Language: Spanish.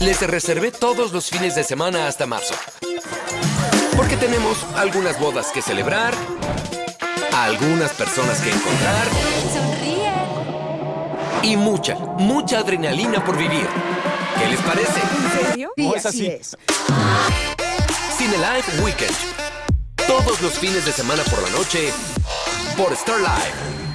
Les reservé todos los fines de semana hasta marzo. Porque tenemos algunas bodas que celebrar, algunas personas que encontrar Sonríe. y mucha, mucha adrenalina por vivir. ¿Qué les parece? ¿En serio? Sí, es así así. es. Cine Live Weekend. Todos los fines de semana por la noche por Star Live.